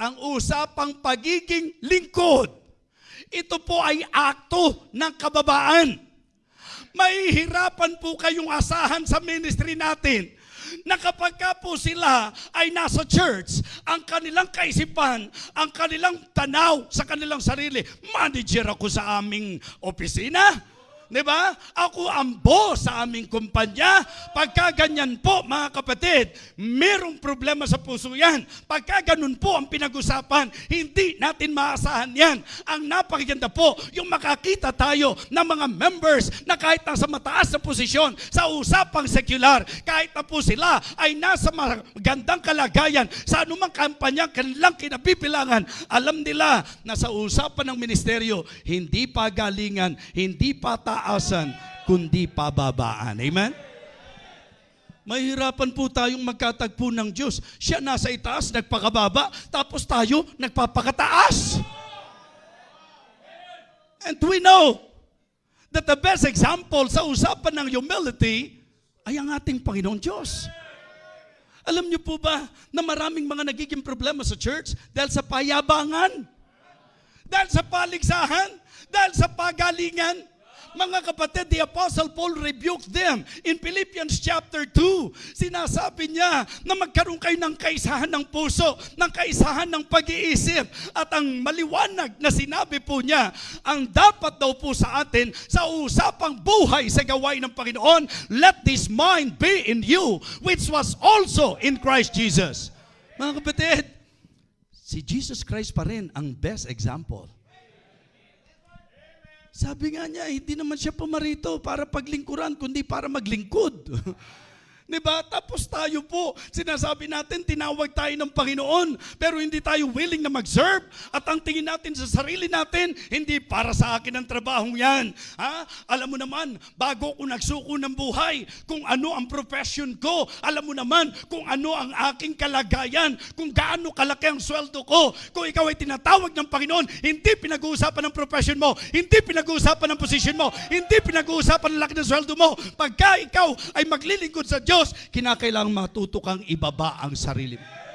ang usapang pagiging lingkod, ito po ay akto ng kababaan. Mahihirapan po kayong asahan sa ministry natin na kapag ka po sila ay nasa church, ang kanilang kaisipan, ang kanilang tanaw sa kanilang sarili, manager ako sa aming opisina, Di ba? Ako ang boss sa aming kumpanya. Pagka ganyan po, mga kapatid, merong problema sa puso yan. Pagka ganun po ang pinag-usapan, hindi natin maasahan yan. Ang napakaganda po, yung makakita tayo ng mga members na kahit nasa mataas na posisyon sa usapang secular, kahit na po sila ay nasa magandang kalagayan sa anumang kampanya kanilang kinabibilangan, alam nila na sa usapan ng ministeryo, hindi pagalingan, hindi pataasan, kundi pababaan. Amen? Mahirapan po tayong magkatagpo ng Diyos. Siya nasa itaas, nagpakababa, tapos tayo nagpapakataas. And we know that the best example sa usapan ng humility ay ang ating Panginoon Diyos. Alam niyo po ba na maraming mga nagiging problema sa church dahil sa payabangan, dahil sa paligsahan, dahil sa pagalingan, mga kapatid, the Apostle Paul rebuked them in Philippians chapter 2. Sinasabi niya na magkaroon kayo ng kaisahan ng puso, ng kaisahan ng pag-iisip. At ang maliwanag na sinabi po niya, ang dapat daw po sa atin sa usapang buhay sa gawain ng Panginoon, let this mind be in you, which was also in Christ Jesus. Mga kapatid, si Jesus Christ pa rin ang best example. Sabi nga niya, hindi naman siya pumarito para paglingkuran, kundi para maglingkod. Di ba? Tapos tayo po, sinasabi natin, tinawag tayo ng Panginoon, pero hindi tayo willing na mag-serve. At ang tingin natin sa sarili natin, hindi para sa akin ang trabahong yan. Ha? Alam mo naman, bago ko nagsuko ng buhay, kung ano ang profession ko, alam mo naman kung ano ang aking kalagayan, kung gaano kalaki ang sweldo ko. Kung ikaw ay tinatawag ng Panginoon, hindi pinag-uusapan ng profession mo, hindi pinag-uusapan ng position mo, hindi pinag-uusapan ng laki ng sweldo mo. Pagka ikaw ay maglilingkod sa Diyos, kinakailangan matuto kang ibaba ang sarili mo.